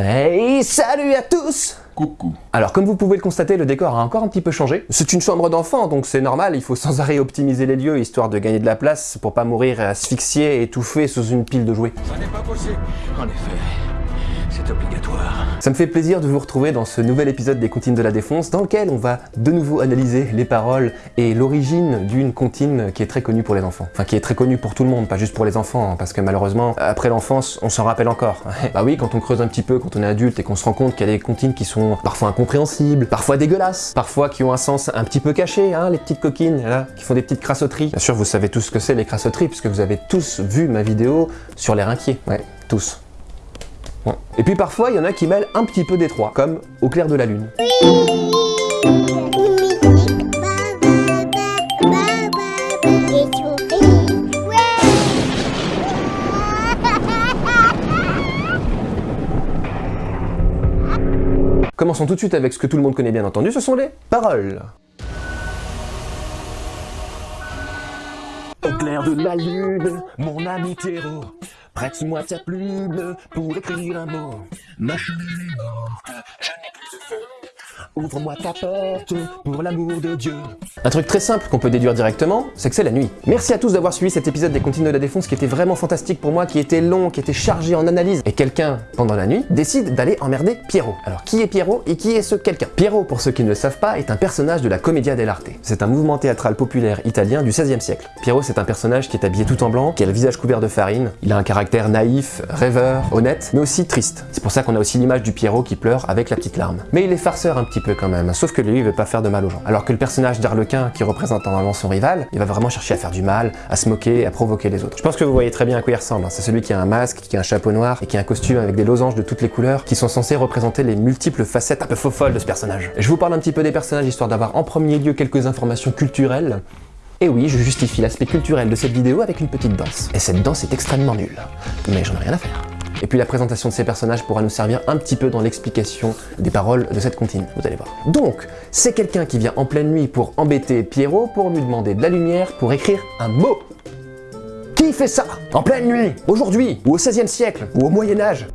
Hey, salut à tous Coucou. Alors comme vous pouvez le constater, le décor a encore un petit peu changé. C'est une chambre d'enfant, donc c'est normal, il faut sans arrêt optimiser les lieux, histoire de gagner de la place pour pas mourir asphyxié, étouffé sous une pile de jouets. Ça n'est pas possible. En effet, obligatoire. Ça me fait plaisir de vous retrouver dans ce nouvel épisode des Comptines de la Défonce, dans lequel on va de nouveau analyser les paroles et l'origine d'une comptine qui est très connue pour les enfants. Enfin, qui est très connue pour tout le monde, pas juste pour les enfants, hein, parce que malheureusement, après l'enfance, on s'en rappelle encore. bah oui, quand on creuse un petit peu, quand on est adulte et qu'on se rend compte qu'il y a des comptines qui sont parfois incompréhensibles, parfois dégueulasses, parfois qui ont un sens un petit peu caché, hein, les petites coquines, qui font des petites crassotteries. Bien sûr, vous savez tous ce que c'est les crassotteries, puisque vous avez tous vu ma vidéo sur les rinquiers. Ouais, tous. Et puis parfois, il y en a qui mêlent un petit peu d'étroit, comme au clair de la lune. Commençons tout de suite avec ce que tout le monde connaît bien entendu, ce sont les paroles. Au clair de la lune, mon ami Théro, prête-moi ta plume pour écrire un mot. Ma cheminée est morte, je n'ai plus de feu. Ouvre-moi ta porte pour l'amour de Dieu. Un truc très simple qu'on peut déduire directement, c'est que c'est la nuit. Merci à tous d'avoir suivi cet épisode des Comptines de la Défonce qui était vraiment fantastique pour moi, qui était long, qui était chargé en analyse. Et quelqu'un, pendant la nuit, décide d'aller emmerder Pierrot. Alors qui est Pierrot et qui est ce quelqu'un? Pierrot, pour ceux qui ne le savent pas, est un personnage de la Commedia dell'arte. C'est un mouvement théâtral populaire italien du XVIe siècle. Pierrot, c'est un personnage qui est habillé tout en blanc, qui a le visage couvert de farine. Il a un caractère naïf, rêveur, honnête, mais aussi triste. C'est pour ça qu'on a aussi l'image du Pierrot qui pleure avec la petite larme. Mais il est farceur un petit peu quand même, sauf que lui, il veut pas faire de mal aux gens. Alors que le personnage d'Arlequin, qui représente normalement son rival, il va vraiment chercher à faire du mal, à se moquer, à provoquer les autres. Je pense que vous voyez très bien à quoi il ressemble. hein. C'est celui qui a un masque, qui a un chapeau noir et qui a un costume avec des losanges de toutes les couleurs qui sont censés représenter les multiples facettes un peu faux folles de ce personnage. Je vous parle un petit peu des personnages histoire d'avoir en premier lieu quelques informations culturelles. Et oui, je justifie l'aspect culturel de cette vidéo avec une petite danse. Et cette danse est extrêmement nulle. Mais j'en ai rien à faire. Et puis la présentation de ces personnages pourra nous servir un petit peu dans l'explication des paroles de cette comptine, vous allez voir. Donc, c'est quelqu'un qui vient en pleine nuit pour embêter Pierrot pour lui demander de la lumière pour écrire un mot. Qui fait ça En pleine nuit Aujourd'hui Ou au XVIe siècle Ou au Moyen-Âge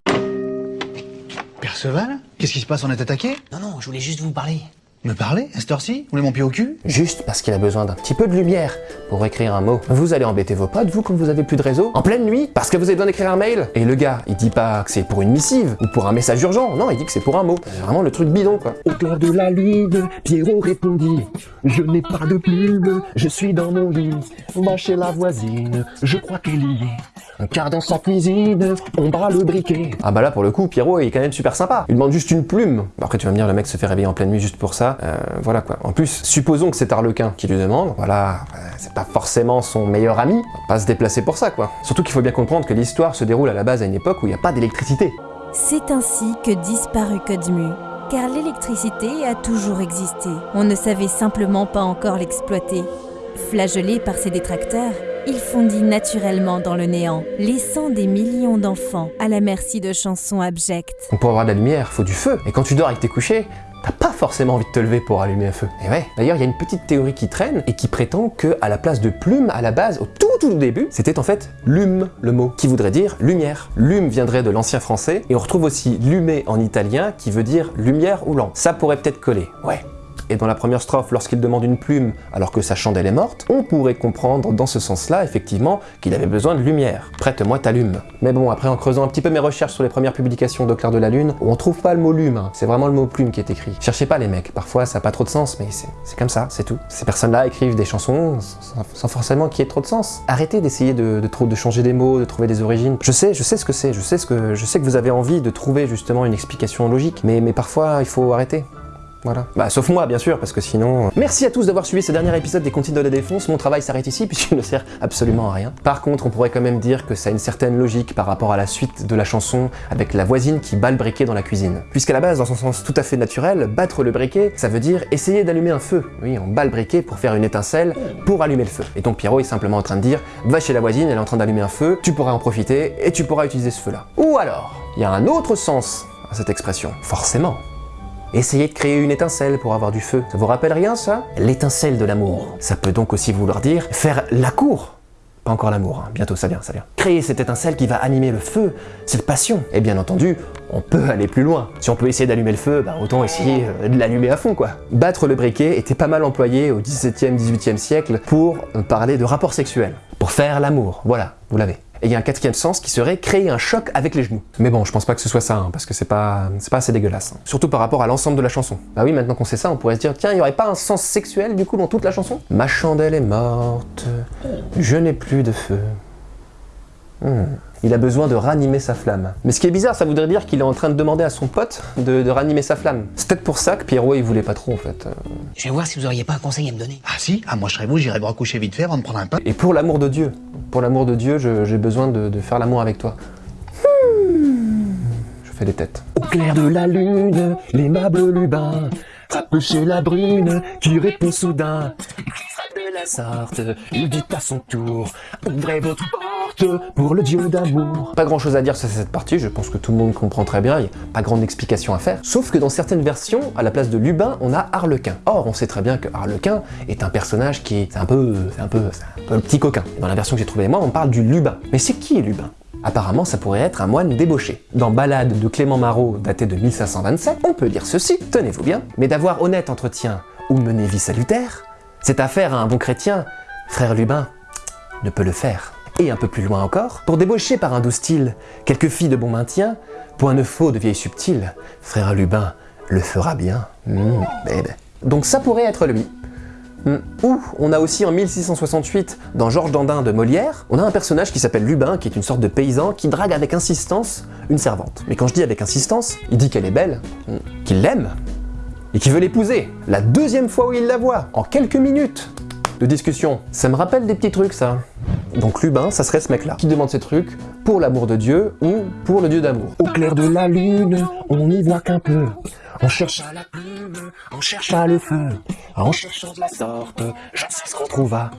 Perceval? Qu'est-ce qui se passe? On est attaqué? Non, non, je voulais juste vous parler. Me parler À cette heure-ci Vous voulez mon pied au cul? Juste parce qu'il a besoin d'un petit peu de lumière pour écrire un mot. Vous allez embêter vos potes, vous, quand vous avez plus de réseau, en pleine nuit, parce que vous avez besoin d'écrire un mail. Et le gars, il dit pas que c'est pour une missive ou pour un message urgent, non, il dit que c'est pour un mot. C'est vraiment le truc bidon, quoi. Au clair de la lune, Pierrot répondit Je n'ai pas de plume, je suis dans mon lit. Va chez la voisine, je crois qu'elle y est. Car dans sa cuisine, on bat le briquet. Ah bah là, pour le coup, Pierrot est quand même super sympa. Il demande juste une plume. Après, tu vas me dire, le mec se fait réveiller en pleine nuit juste pour ça. Euh, voilà quoi. En plus, supposons que c'est Arlequin qui lui demande. Voilà, c'est pas forcément son meilleur ami. On va pas se déplacer pour ça, quoi. Surtout qu'il faut bien comprendre que l'histoire se déroule à la base à une époque où il n'y a pas d'électricité. C'est ainsi que disparut Codemu, car l'électricité a toujours existé. On ne savait simplement pas encore l'exploiter. Flageolé par ses détracteurs, il fondit naturellement dans le néant, laissant des millions d'enfants à la merci de chansons abjectes. Pour avoir de la lumière, faut du feu. Et quand tu dors avec tes couchés, t'as pas forcément envie de te lever pour allumer un feu. Et ouais. D'ailleurs, il y a une petite théorie qui traîne et qui prétend que à la place de plume, à la base, au tout tout début, c'était en fait lume le mot, qui voudrait dire lumière. Lume viendrait de l'ancien français et on retrouve aussi lume en italien qui veut dire lumière ou lampe. Ça pourrait peut-être coller. Ouais. Et dans la première strophe, lorsqu'il demande une plume alors que sa chandelle est morte, on pourrait comprendre dans ce sens-là, effectivement, qu'il avait besoin de lumière. Prête-moi ta lume. Mais bon, après en creusant un petit peu mes recherches sur les premières publications d'Au clair de la lune, on trouve pas le mot lume, hein. c'est vraiment le mot plume qui est écrit. Cherchez pas les mecs, parfois ça n'a pas trop de sens, mais c'est comme ça, c'est tout. Ces personnes-là écrivent des chansons sans, forcément qu'il y ait trop de sens. Arrêtez d'essayer de, de, de changer des mots, de trouver des origines. Je sais, je sais ce que c'est, je sais que je sais que vous avez envie de trouver justement une explication logique, mais parfois il faut arrêter. Voilà. Bah, sauf moi, bien sûr, parce que sinon... euh, Merci à tous d'avoir suivi ce dernier épisode des Comptines de la Défonce. Mon travail s'arrête ici, puisqu'il ne sert absolument à rien. Par contre, on pourrait quand même dire que ça a une certaine logique par rapport à la suite de la chanson, avec la voisine qui bat le briquet dans la cuisine. Puisqu'à la base, dans son sens tout à fait naturel, battre le briquet, ça veut dire essayer d'allumer un feu. Oui, on bat le briquet pour faire une étincelle, pour allumer le feu. Et donc Pierrot est simplement en train de dire, va chez la voisine, elle est en train d'allumer un feu, tu pourras en profiter, et tu pourras utiliser ce feu-là. Ou alors, il y a un autre sens à cette expression. Forcément. Essayez de créer une étincelle pour avoir du feu. Ça vous rappelle rien ça? L'étincelle de l'amour. Ça peut donc aussi vouloir dire faire la cour Pas encore l'amour, hein. bientôt ça vient, ça vient. Créer cette étincelle qui va animer le feu, cette passion. Et bien entendu, on peut aller plus loin. Si on peut essayer d'allumer le feu, bah autant essayer euh, de l'allumer à fond quoi. Battre le briquet était pas mal employé au 17e, 18e siècle pour euh, parler de rapports sexuels. Pour faire l'amour, voilà, vous l'avez. Et il y a un quatrième sens qui serait créer un choc avec les genoux. Mais bon, je pense pas que ce soit ça, hein, parce que c'est pas, pas assez dégueulasse. hein. Surtout par rapport à l'ensemble de la chanson. Bah oui, maintenant qu'on sait ça, on pourrait se dire, tiens, il y aurait pas un sens sexuel du coup dans toute la chanson? Ma chandelle est morte, je n'ai plus de feu. Hmm. Il a besoin de ranimer sa flamme. Mais ce qui est bizarre, ça voudrait dire qu'il est en train de demander à son pote de, de ranimer sa flamme. C'est peut-être pour ça que Pierrot il voulait pas trop en fait. Euh, Je vais voir si vous auriez pas un conseil à me donner. Ah si Ah moi je serais vous, j'irais me recoucher vite fait avant de prendre un pain. Et pour l'amour de Dieu, pour l'amour de Dieu, j'ai besoin de, de faire l'amour avec toi. Hmm. Je fais des têtes. Au clair de la lune, l'aimable Lubin frappe chez la brune qui répond soudain. Il frappe de la sorte, il dit à son tour Ouvrez votre porte pour le dieu d'amour. Pas grand chose à dire sur cette partie, je pense que tout le monde comprend très bien, il n'y a pas grande explication à faire. Sauf que dans certaines versions, à la place de Lubin, on a Harlequin. Or, on sait très bien que Harlequin est un personnage qui est un peu, un peu, un le petit coquin. Dans la version que j'ai trouvée moi, on parle du Lubin. Mais c'est qui Lubin? Apparemment, ça pourrait être un moine débauché. Dans Ballade de Clément Marot, datée de 1527, on peut lire ceci, tenez-vous bien, mais d'avoir honnête entretien ou mener vie salutaire, cette affaire à un bon chrétien, frère Lubin, ne peut le faire. Et un peu plus loin encore, pour débaucher par un doux style quelques filles de bon maintien, point ne faux de vieilles subtiles, frère Lubin le fera bien. Mmh. Donc ça pourrait être lui. Hmm. Ou on a aussi en 1668, dans Georges Dandin de Molière, on a un personnage qui s'appelle Lubin, qui est une sorte de paysan qui drague avec insistance une servante. Mais quand je dis avec insistance, il dit qu'elle est belle, hmm, qu'il l'aime, et qu'il veut l'épouser. La deuxième fois où il la voit, en quelques minutes de discussion. Ça me rappelle des petits trucs ça. Donc Lubin, ça serait ce mec-là, qui demande ces trucs pour l'amour de Dieu ou pour le Dieu d'amour. Au clair de la lune, on n'y voit qu'un peu. On cherche à la plume, on cherche à le feu. En cherchant de la sorte, je sais ce qu'on trouva.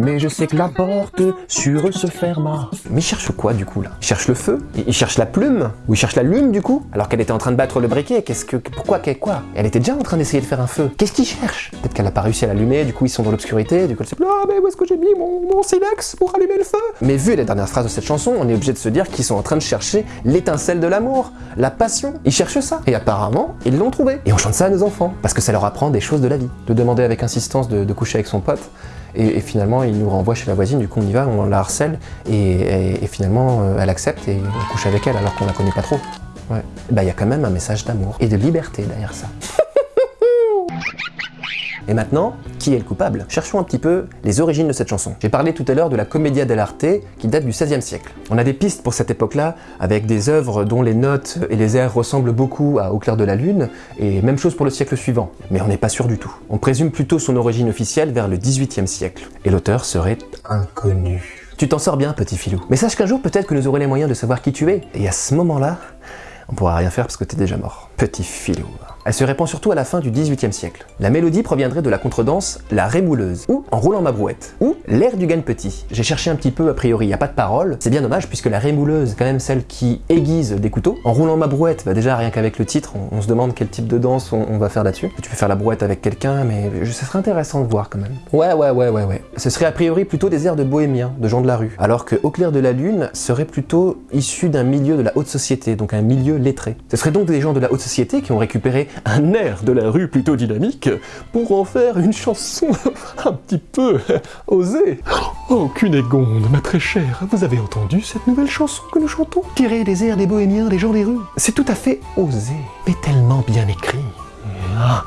Mais je sais que la porte sur eux se ferma. Mais il cherche quoi du coup là? Il cherche le feu? Il cherche la plume? Ou il cherche la lune du coup? Alors qu'elle était en train de battre le briquet, qu'est-ce que... Pourquoi Quoi? Elle était déjà en train d'essayer de faire un feu. Qu'est-ce qu'il cherche Peut-être qu'elle a pas réussi à l'allumer, du coup ils sont dans l'obscurité, du coup elle s'est dit Ah mais où est-ce que j'ai mis mon, silex pour allumer le feu? Mais vu les dernières phrases de cette chanson, on est obligé de se dire qu'ils sont en train de chercher l'étincelle de l'amour, la passion. Ils cherchent ça. Et apparemment, ils l'ont trouvé. Et on chante ça à nos enfants, parce que ça leur apprend des choses de la vie. De demander avec insistance de coucher avec son pote, et, finalement, il nous renvoie chez la voisine, du coup on y va, on la harcèle, et finalement euh, elle accepte et on couche avec elle alors qu'on la connaît pas trop. Ouais. Bah il y a quand même un message d'amour et de liberté derrière ça. Et maintenant, qui est le coupable? Cherchons un petit peu les origines de cette chanson. J'ai parlé tout à l'heure de la Commedia dell'arte qui date du XVIe siècle. On a des pistes pour cette époque-là, avec des œuvres dont les notes et les airs ressemblent beaucoup à Au clair de la lune, et même chose pour le siècle suivant. Mais on n'est pas sûr du tout. On présume plutôt son origine officielle vers le XVIIIe siècle. Et l'auteur serait inconnu. Tu t'en sors bien, petit filou. Mais sache qu'un jour, peut-être que nous aurons les moyens de savoir qui tu es. Et à ce moment-là, on pourra rien faire parce que t'es déjà mort. Petit filou. Elle se répand surtout à la fin du XVIIIe siècle. La mélodie proviendrait de la contredanse La Rémouleuse, ou En roulant ma brouette, ou L'air du gagne petit. J'ai cherché un petit peu, a priori, il a pas de parole. C'est bien dommage puisque la Rémouleuse, quand même celle qui aiguise des couteaux. En roulant ma brouette, bah déjà rien qu'avec le titre, on, se demande quel type de danse on, va faire là-dessus. Tu peux faire la brouette avec quelqu'un, mais ce serait intéressant de voir quand même. Ouais, ouais, ouais, ouais, ouais. Ce serait a priori plutôt des airs de bohémiens, de gens de la rue. Alors que Au clair de la lune serait plutôt issu d'un milieu de la haute société, donc un milieu Ce serait donc des gens de la haute société qui ont récupéré un air de la rue plutôt dynamique pour en faire une chanson un petit peu osée. Oh, Cunégonde, ma très chère, vous avez entendu cette nouvelle chanson que nous chantons? Tirée des airs des bohémiens, des gens des rues. C'est tout à fait osé, mais tellement bien écrit. Ah.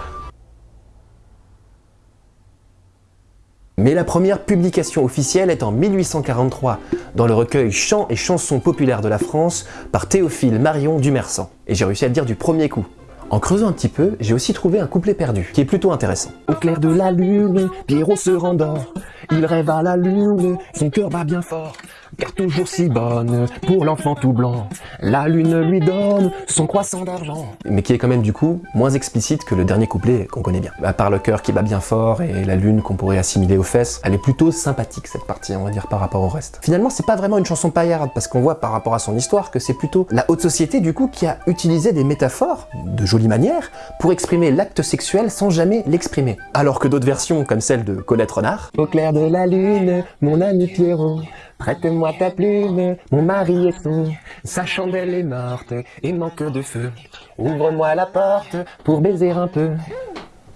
Mais la première publication officielle est en 1843, dans le recueil Chants et chansons populaires de la France par Théophile Marion Dumersan. Et j'ai réussi à le dire du premier coup. En creusant un petit peu, j'ai aussi trouvé un couplet perdu, qui est plutôt intéressant. Au clair de la lune, Pierrot se rendort. Il rêve à la lune, son cœur bat bien fort. Car toujours si bonne, pour l'enfant tout blanc. La lune lui donne son croissant d'argent. mais qui est quand même du coup moins explicite que le dernier couplet qu'on connaît bien. À part le cœur qui bat bien fort et la lune qu'on pourrait assimiler aux fesses, elle est plutôt sympathique cette partie, on va dire, par rapport au reste. Finalement, c'est pas vraiment une chanson paillarde, parce qu'on voit par rapport à son histoire que c'est plutôt la haute société du coup qui a utilisé des métaphores, de jolie manière, pour exprimer l'acte sexuel sans jamais l'exprimer. Alors que d'autres versions, comme celle de Colette Renard, Au clair de la lune, mon ami Pierrot. Prête-moi ta plume, mon mari est fou. Sa chandelle est morte et manque de feu. Ouvre-moi la porte pour baiser un peu.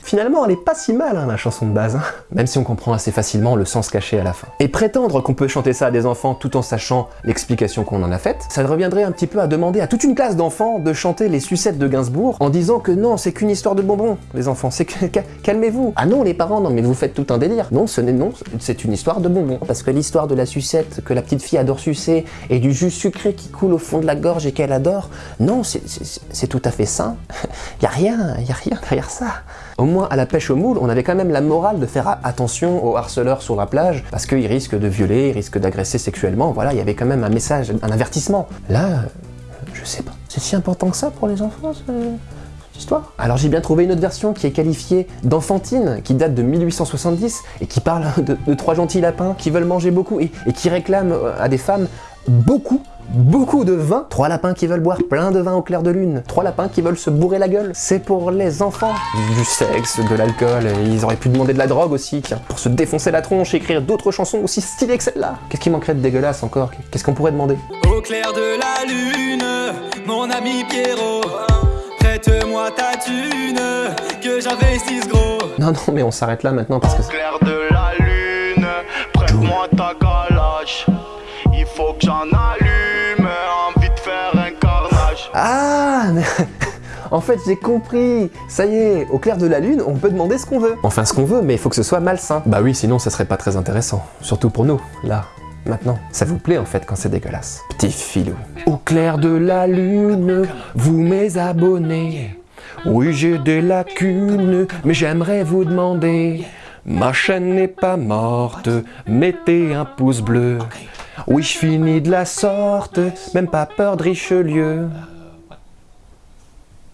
Finalement, elle est pas si mal, hein, la chanson de base, hein. même si on comprend assez facilement le sens caché à la fin. Et prétendre qu'on peut chanter ça à des enfants tout en sachant l'explication qu'on en a faite, ça reviendrait un petit peu à demander à toute une classe d'enfants de chanter les sucettes de Gainsbourg en disant que non, c'est qu'une histoire de bonbons, les enfants, c'est que... calmez-vous. Ah non, les parents, non, mais vous faites tout un délire. Non, ce n'est non, c'est une histoire de bonbons. Parce que l'histoire de la sucette que la petite fille adore sucer et du jus sucré qui coule au fond de la gorge et qu'elle adore, non, c'est tout à fait sain. y a rien, y a rien derrière ça. Au moins, à la pêche au moule, on avait quand même la morale de faire attention aux harceleurs sur la plage, parce qu'ils risquent de violer, ils risquent d'agresser sexuellement, voilà, il y avait quand même un message, un avertissement. Là, je sais pas. C'est si important que ça pour les enfants, cette histoire? Alors j'ai bien trouvé une autre version qui est qualifiée d'enfantine, qui date de 1870, et qui parle de, trois gentils lapins qui veulent manger beaucoup, et, et qui réclament à des femmes beaucoup beaucoup de vin, trois lapins qui veulent boire plein de vin au clair de lune, trois lapins qui veulent se bourrer la gueule. C'est pour les enfants. Du sexe, de l'alcool, ils auraient pu demander de la drogue aussi, tiens, pour se défoncer la tronche et écrire d'autres chansons aussi stylées que celle-là. Qu'est-ce qui manquerait de dégueulasse encore? Qu'est-ce qu'on pourrait demander? Au clair de la lune, mon ami Pierrot, prête-moi ta thune, que j'investisse gros. Non, non, mais on s'arrête là maintenant parce que... Au clair de la lune, prête-moi ta galache, il faut que j'en allume. Ah En fait, j'ai compris Ça y est, au clair de la lune, on peut demander ce qu'on veut. Enfin, ce qu'on veut, mais il faut que ce soit malsain. Bah oui, sinon ça serait pas très intéressant. Surtout pour nous, là, maintenant. Ça vous plaît en fait quand c'est dégueulasse. Petit filou. Au clair de la lune, vous mes abonnés. Oui, j'ai des lacunes, mais j'aimerais vous demander. Ma chaîne n'est pas morte, mettez un pouce bleu. Oui, je finis de la sorte, même pas peur de Richelieu.